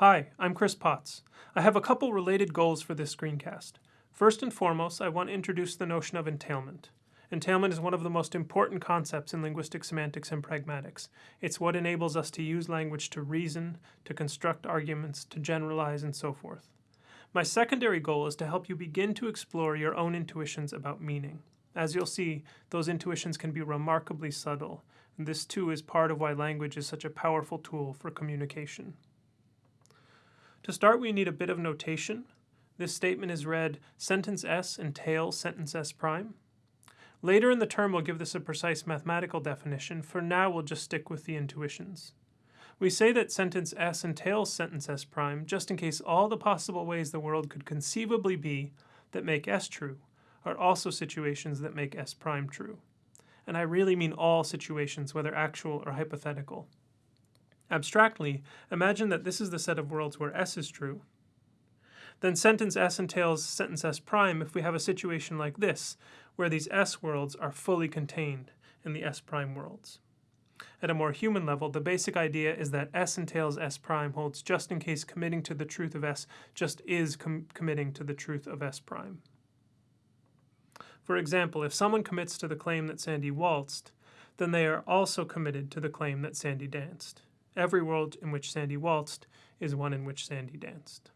Hi, I'm Chris Potts. I have a couple related goals for this screencast. First and foremost, I want to introduce the notion of entailment. Entailment is one of the most important concepts in linguistic semantics and pragmatics. It's what enables us to use language to reason, to construct arguments, to generalize, and so forth. My secondary goal is to help you begin to explore your own intuitions about meaning. As you'll see, those intuitions can be remarkably subtle, and this too is part of why language is such a powerful tool for communication. To start, we need a bit of notation. This statement is read, sentence S entails sentence S prime. Later in the term we'll give this a precise mathematical definition. For now we'll just stick with the intuitions. We say that sentence S entails sentence S prime just in case all the possible ways the world could conceivably be that make S true are also situations that make S prime true. And I really mean all situations, whether actual or hypothetical. Abstractly, imagine that this is the set of worlds where S is true. Then sentence S entails sentence S prime if we have a situation like this, where these S worlds are fully contained in the S prime worlds. At a more human level, the basic idea is that S entails S prime holds just in case committing to the truth of S just is com committing to the truth of S prime. For example, if someone commits to the claim that Sandy waltzed, then they are also committed to the claim that Sandy danced. Every world in which Sandy waltzed is one in which Sandy danced.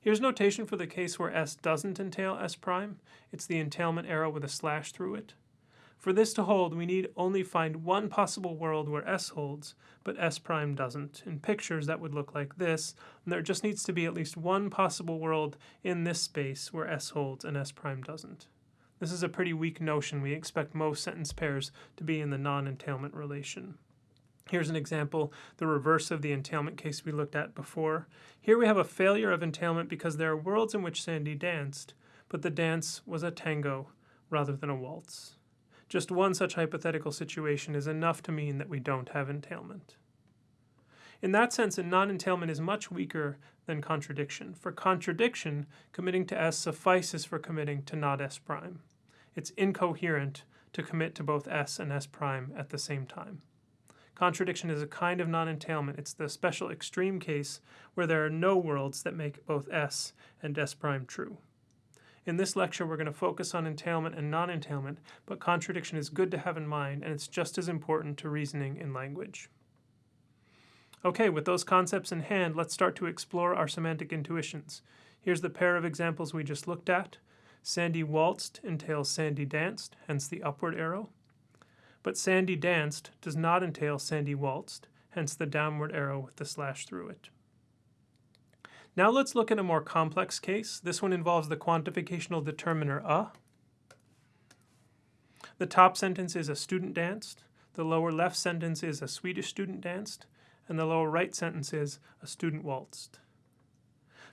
Here's notation for the case where S doesn't entail S prime. It's the entailment arrow with a slash through it. For this to hold, we need only find one possible world where S holds, but S prime doesn't. In pictures, that would look like this, and there just needs to be at least one possible world in this space where S holds and S prime doesn't. This is a pretty weak notion. We expect most sentence pairs to be in the non-entailment relation. Here's an example, the reverse of the entailment case we looked at before. Here we have a failure of entailment because there are worlds in which Sandy danced, but the dance was a tango rather than a waltz. Just one such hypothetical situation is enough to mean that we don't have entailment. In that sense, a non-entailment is much weaker than contradiction. For contradiction, committing to S suffices for committing to not S prime. It's incoherent to commit to both S and S prime at the same time. Contradiction is a kind of non-entailment. It's the special extreme case where there are no worlds that make both S and S prime true. In this lecture, we're going to focus on entailment and non-entailment, but contradiction is good to have in mind, and it's just as important to reasoning in language. Okay, with those concepts in hand, let's start to explore our semantic intuitions. Here's the pair of examples we just looked at. Sandy waltzed entails Sandy danced, hence the upward arrow but Sandy danced does not entail Sandy waltzed, hence the downward arrow with the slash through it. Now let's look at a more complex case. This one involves the quantificational determiner a. The top sentence is a student danced, the lower left sentence is a Swedish student danced, and the lower right sentence is a student waltzed.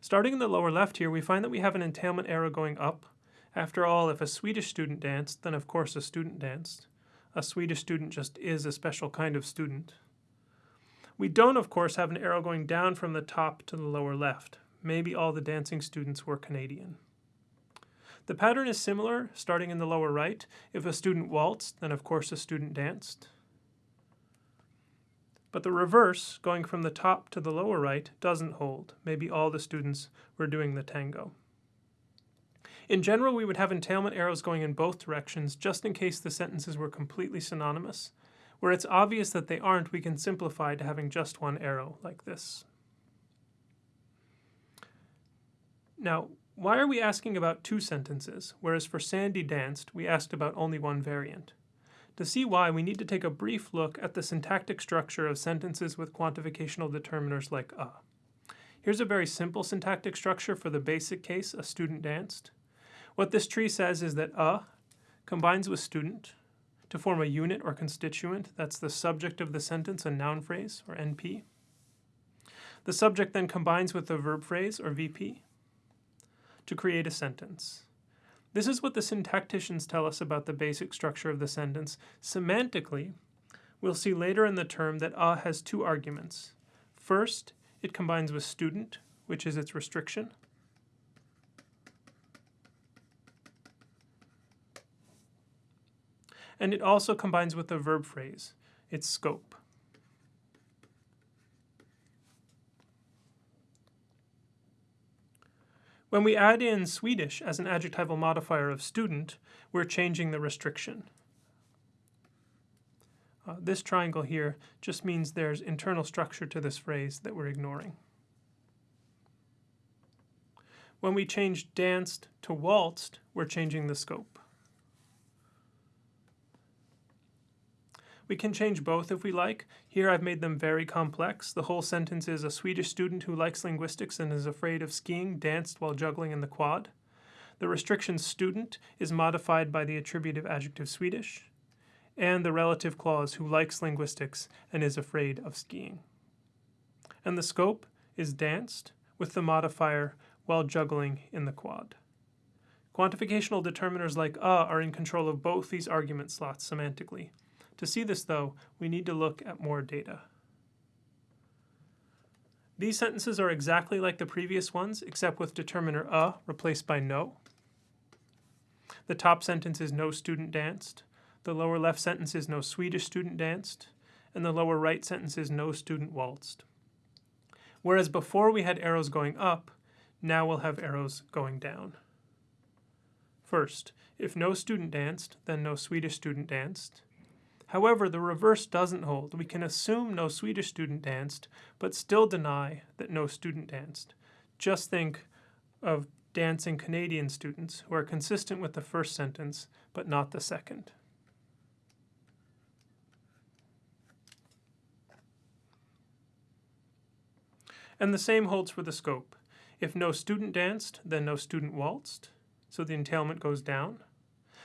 Starting in the lower left here, we find that we have an entailment arrow going up. After all, if a Swedish student danced, then of course a student danced a Swedish student just is a special kind of student. We don't, of course, have an arrow going down from the top to the lower left. Maybe all the dancing students were Canadian. The pattern is similar, starting in the lower right. If a student waltzed, then of course a student danced. But the reverse, going from the top to the lower right, doesn't hold. Maybe all the students were doing the tango. In general, we would have entailment arrows going in both directions just in case the sentences were completely synonymous. Where it's obvious that they aren't, we can simplify to having just one arrow, like this. Now, why are we asking about two sentences, whereas for Sandy danced, we asked about only one variant? To see why, we need to take a brief look at the syntactic structure of sentences with quantificational determiners like a. Here's a very simple syntactic structure for the basic case, a student danced. What this tree says is that a combines with student to form a unit or constituent. That's the subject of the sentence, a noun phrase, or NP. The subject then combines with the verb phrase, or VP, to create a sentence. This is what the syntacticians tell us about the basic structure of the sentence. Semantically, we'll see later in the term that a has two arguments. First, it combines with student, which is its restriction. and it also combines with the verb phrase, its scope. When we add in Swedish as an adjectival modifier of student, we're changing the restriction. Uh, this triangle here just means there's internal structure to this phrase that we're ignoring. When we change danced to waltzed, we're changing the scope. We can change both if we like. Here I've made them very complex. The whole sentence is a Swedish student who likes linguistics and is afraid of skiing danced while juggling in the quad. The restriction student is modified by the attributive adjective Swedish, and the relative clause who likes linguistics and is afraid of skiing. And the scope is danced with the modifier while juggling in the quad. Quantificational determiners like a are in control of both these argument slots semantically. To see this, though, we need to look at more data. These sentences are exactly like the previous ones, except with determiner a replaced by no. The top sentence is no student danced. The lower left sentence is no Swedish student danced. And the lower right sentence is no student waltzed. Whereas before we had arrows going up, now we'll have arrows going down. First, if no student danced, then no Swedish student danced. However, the reverse doesn't hold. We can assume no Swedish student danced, but still deny that no student danced. Just think of dancing Canadian students who are consistent with the first sentence, but not the second. And the same holds for the scope. If no student danced, then no student waltzed, so the entailment goes down.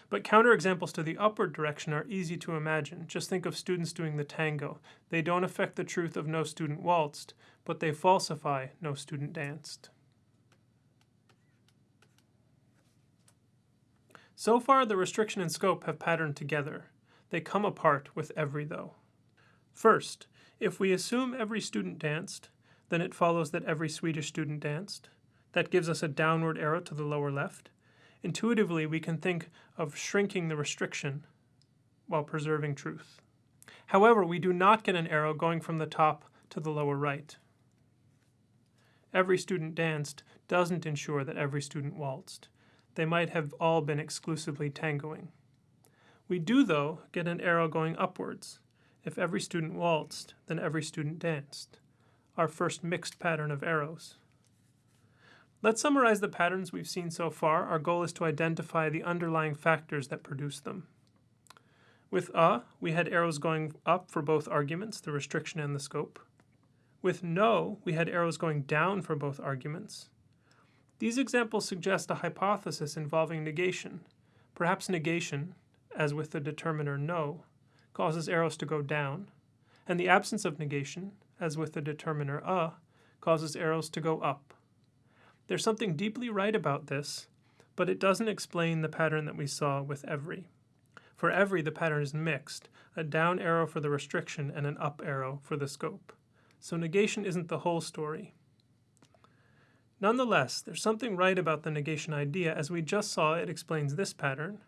But counterexamples to the upward direction are easy to imagine. Just think of students doing the tango. They don't affect the truth of no student waltzed, but they falsify no student danced. So far, the restriction and scope have patterned together. They come apart with every though. First, if we assume every student danced, then it follows that every Swedish student danced. That gives us a downward arrow to the lower left. Intuitively, we can think of shrinking the restriction while preserving truth. However, we do not get an arrow going from the top to the lower right. Every student danced doesn't ensure that every student waltzed. They might have all been exclusively tangoing. We do, though, get an arrow going upwards. If every student waltzed, then every student danced. Our first mixed pattern of arrows. Let's summarize the patterns we've seen so far. Our goal is to identify the underlying factors that produce them. With a, we had arrows going up for both arguments, the restriction and the scope. With no, we had arrows going down for both arguments. These examples suggest a hypothesis involving negation. Perhaps negation, as with the determiner no, causes arrows to go down, and the absence of negation, as with the determiner a, causes arrows to go up. There's something deeply right about this, but it doesn't explain the pattern that we saw with every. For every, the pattern is mixed, a down arrow for the restriction and an up arrow for the scope. So negation isn't the whole story. Nonetheless, there's something right about the negation idea as we just saw it explains this pattern.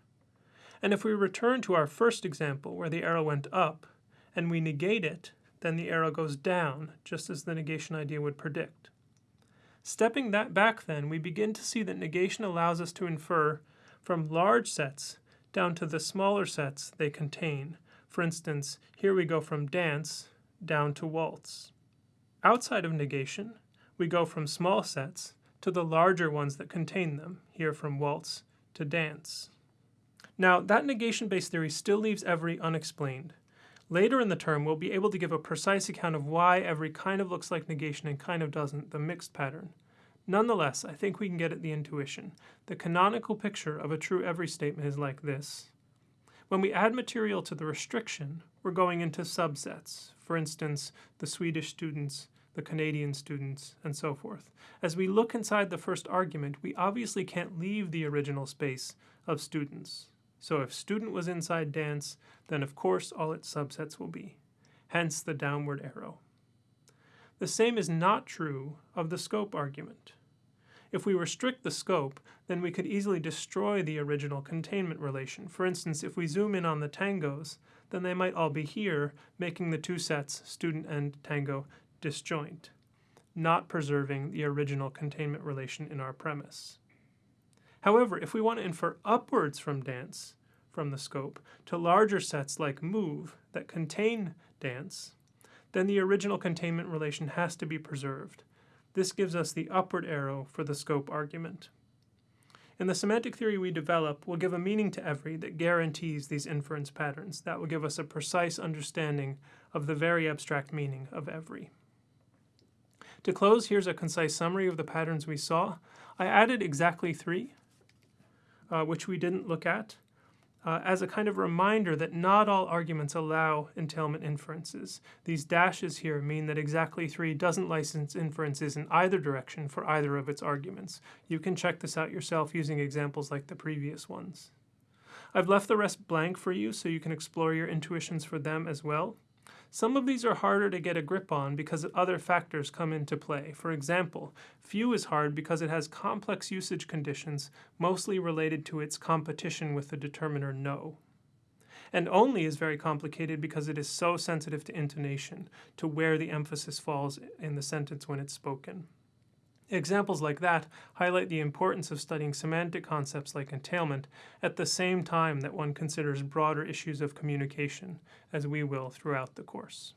And if we return to our first example where the arrow went up, and we negate it, then the arrow goes down, just as the negation idea would predict. Stepping that back then, we begin to see that negation allows us to infer from large sets down to the smaller sets they contain. For instance, here we go from dance down to waltz. Outside of negation, we go from small sets to the larger ones that contain them, here from waltz to dance. Now, that negation-based theory still leaves every unexplained. Later in the term, we'll be able to give a precise account of why every kind of looks like negation and kind of doesn't, the mixed pattern. Nonetheless, I think we can get at the intuition. The canonical picture of a true every statement is like this. When we add material to the restriction, we're going into subsets. For instance, the Swedish students, the Canadian students, and so forth. As we look inside the first argument, we obviously can't leave the original space of students. So if student was inside dance, then of course all its subsets will be. Hence the downward arrow. The same is not true of the scope argument. If we restrict the scope, then we could easily destroy the original containment relation. For instance, if we zoom in on the tangos, then they might all be here, making the two sets, student and tango, disjoint. not preserving the original containment relation in our premise. However, if we want to infer upwards from dance, from the scope, to larger sets like move that contain dance, then the original containment relation has to be preserved. This gives us the upward arrow for the scope argument. In the semantic theory we develop, we'll give a meaning to every that guarantees these inference patterns. That will give us a precise understanding of the very abstract meaning of every. To close, here's a concise summary of the patterns we saw. I added exactly three, uh, which we didn't look at uh, as a kind of reminder that not all arguments allow entailment inferences. These dashes here mean that exactly 3 doesn't license inferences in either direction for either of its arguments. You can check this out yourself using examples like the previous ones. I've left the rest blank for you so you can explore your intuitions for them as well. Some of these are harder to get a grip on because other factors come into play. For example, few is hard because it has complex usage conditions, mostly related to its competition with the determiner no. And only is very complicated because it is so sensitive to intonation, to where the emphasis falls in the sentence when it's spoken. Examples like that highlight the importance of studying semantic concepts like entailment at the same time that one considers broader issues of communication, as we will throughout the course.